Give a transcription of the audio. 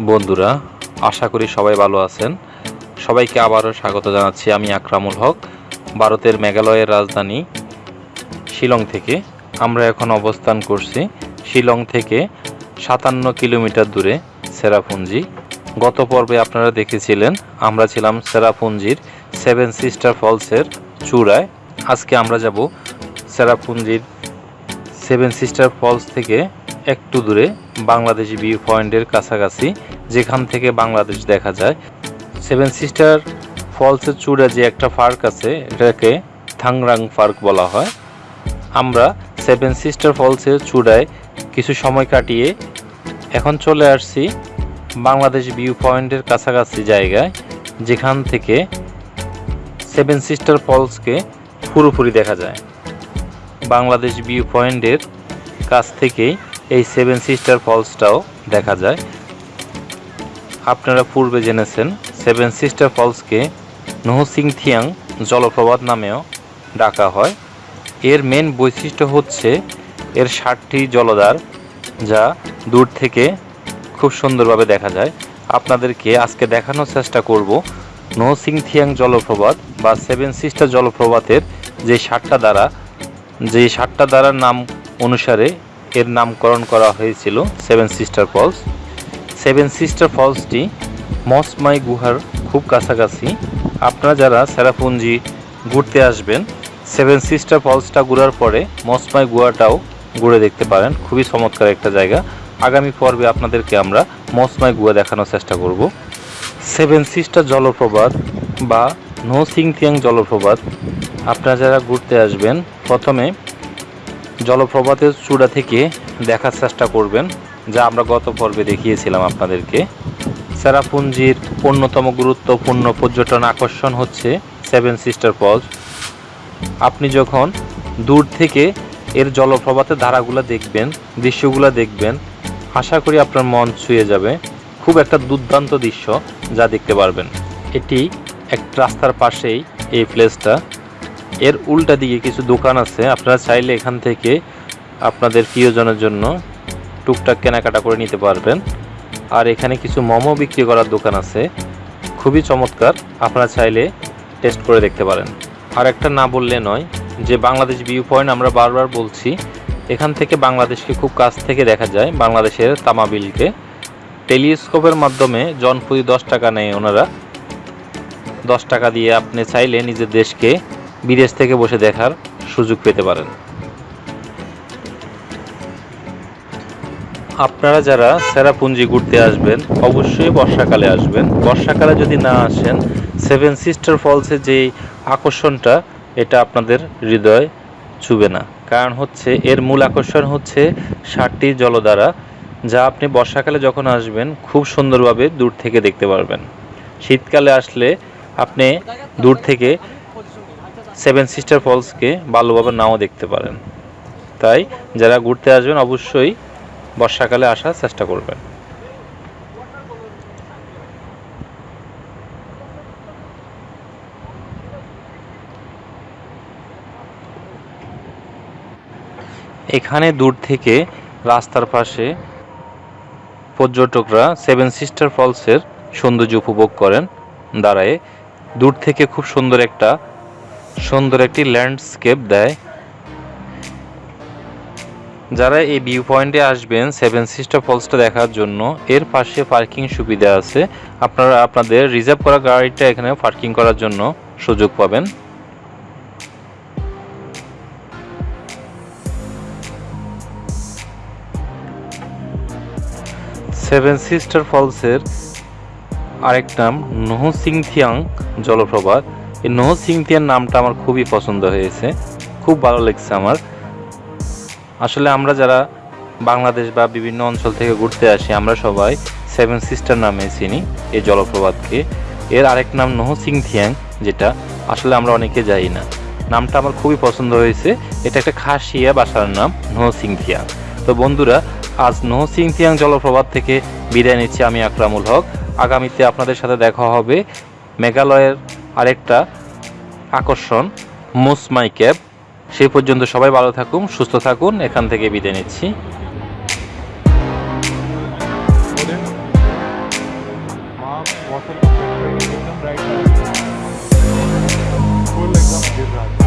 বন্ধুরা, আশা করি সবাই ভালো আছেন। সবাইকে আবারও স্বাগত জানাচ্ছি আমি আকরামুল হক, ভারতের মেঘালয়ের রাজধানী শিলং থেকে। আমরা এখন অবস্থান করছি শিলং থেকে সাতান্ন কিলোমিটার দূরে সেরাপুঞ্জি। গত পর্বে আপনারা দেখেছিলেন, আমরা ছিলাম সেরাপুঞ্জির সেভেন সিস্টার ফলসের চূড়ায়। আজকে আমরা যাব সেরাপুঞ্জির সেভেন সিস্টার ফলস থেকে একটু দূরে বাংলাদেশ ভিউ পয়েন্টের কাছাকাছি, যেখান থেকে বাংলাদেশ দেখা যায়। সেভেন সিস্টার ফলসের চূড়া যে একটা পার্ক আছে, এটাকে থাংরাং পার্ক বলা হয়। আমরা সেভেন সিস্টার ফলসের চূড়ায় কিছু সময় কাটিয়ে এখন চলে আসছি বাংলাদেশ ভিউ পয়েন্টের কাছাকাছি জায়গায়, যেখান থেকে সেভেন সিস্টার ফলসকে পুরোপুরি দেখা যায়। বাংলাদেশ ভিউ পয়েন্টের কাছ থেকেই এই সেভেন সিস্টার ফলসটাও দেখা যায়। আপনারা পূর্বে জেনেছেন সেভেন সিস্টার ফলসকে নহসিংথিয়াং জলপ্রপাত নামেও ডাকা হয়। এর মেন বৈশিষ্ট্য হচ্ছে এর ষাটটি জলধার যা দূর থেকে খুব সুন্দরভাবে দেখা যায়। আপনাদেরকে আজকে দেখানোর চেষ্টা করব নহসিংথিয়াং জলপ্রপাত বা সেভেন সিস্টার জলপ্রপাতের যে ষাটটা দ্বারা যে ষাটটা দ্বারার নাম অনুসারে এর নামকরণ করা হয়েছিল seven sister falls seven sister ফলসটি Mawsmai গুহার খুব কাছাকাছি। আপনারা যারা সেরাপুঞ্জি ঘুরতে আসবেন সেভেন সিস্টার ফলসটা ঘুরার পরে মসমাই গুহাটাও ঘুরে দেখতে পারেন। খুবই চমৎকার একটা জায়গা। আগামী পর্বে আপনাদেরকে আমরা মসমাই গুহা দেখানোর চেষ্টা করব। সেভেন সিস্টার জলপ্রপাত বা নো সিংথিয়াং জলপ্রপাত, আপনারা যারা ঘুরতে আসবেন, প্রথমে জলপ্রপাতের চূড়া থেকে দেখার চেষ্টা করবেন, যা আমরা গত পর্বে দেখিয়েছিলাম আপনাদেরকে। সেরাপুঞ্জির অন্যতম গুরুত্বপূর্ণ পর্যটন আকর্ষণ হচ্ছে সেভেন সিস্টার ফলস আপনি যখন দূর থেকে এর জলপ্রপাতের ধারাগুলো দেখবেন, দৃশ্যগুলো দেখবেন, আশা করি আপনার মন ছুঁয়ে যাবে। খুব একটা দুর্দান্ত দৃশ্য যা দেখতে পারবেন। এটি এক রাস্তার পাশেই এই প্লেসটা এর উল্টা দিকে কিছু দোকান আছে। আপনারা চাইলে এখান থেকে আপনাদের প্রিয়জনের জন্য টুকটাক কেনাকাটা করে নিতে পারবেন। আর এখানে কিছু মোমো বিক্রি করার দোকান আছে। খুবই চমৎকার। আপনারা চাইলে টেস্ট করে দেখতে পারেন। আর একটা না বললে নয় যে বাংলাদেশ ভিউ পয়েন্ট আমরা বারবার বলছি, এখান থেকে বাংলাদেশকে খুব কাছ থেকে দেখা যায় বাংলাদেশের তামাবিলকে। টেলিস্কোপের মাধ্যমে জনপ্রতি দশ টাকা নেয় ওনারা। দশ টাকা দিয়ে আপনি চাইলে নিজের দেশকে বিদেশ থেকে বসে দেখার সুযোগ পেতে পারেন। আপনারা যারা সেরাপুঞ্জি ঘুরতে আসবেন, অবশ্যই বর্ষাকালে আসবেন। বর্ষাকালে যদি না আসেন, সেভেন সিস্টার ফলসের যে আকর্ষণটা, এটা আপনাদের হৃদয় ছুবে না। কারণ হচ্ছে, এর মূল আকর্ষণ হচ্ছে ষাটটি জলধারা, যা আপনি বর্ষাকালে যখন আসবেন, খুব সুন্দরভাবে দূর থেকে দেখতে পারবেন। শীতকালে আসলে আপনি দূর থেকে সেভেন সিস্টার ফলসকে ভালোভাবে নাও দেখতে পারেন। তাই যারা ঘুরতে আসবেন, অবশ্যই বর্ষাকালে আসার চেষ্টা করবেন। এখানে দূর থেকে রাস্তার পাশে পর্যটকরা সেভেন সিস্টার ফলসের সৌন্দর্য উপভোগ করেন। দাঁড়ায় দূর থেকে খুব সুন্দর একটা সুন্দর একটি ল্যান্ডস্কেপ দেয়। যারা এই ভিউ পয়েন্টে আসবেন সেভেন সিস্টার ফলসটা দেখার জন্য, এর পাশে পার্কিং সুবিধা আছে। আপনারা আপনাদের রিজার্ভ করা গাড়িটা এখানে পার্কিং করার জন্য সুযোগ পাবেন। সেভেন সিস্টার ফলসের আরেক নাম নহসিংথিয়াং জলপ্রপাত। এই নহসিংথিয়াং নামটা আমার খুবই পছন্দ হয়েছে। খুব ভালো লেগেছে আমার। আসলে আমরা যারা বাংলাদেশ বা বিভিন্ন অঞ্চল থেকে ঘুরতে আসি, আমরা সবাই সেভেন সিস্টার নামে চিনি এই জলপ্রপাতকে। এর আরেক নাম নহসিংথিয়াং যেটা আসলে আমরা অনেকে যাই না। নামটা আমার খুবই পছন্দ হয়েছে। এটা একটা খাসিয়া বাসার নাম, নহ নহসিংথিয়াং তো বন্ধুরা, আজ নহসিংথিয়াং জলপ্রপাত থেকে বিদায় নিচ্ছি আমি আকরামুল হক। আগামীতে আপনাদের সাথে দেখা হবে মেঘালয়ের আরেকটা আকর্ষণ মুসমাই ক্যাব সেই পর্যন্ত সবাই ভালো থাকুন সুস্থ থাকুন এখান থেকে বিদায় নিচ্ছি बॉटल का प्रेशर एकदम राइट फुल एकदम गिर रहा था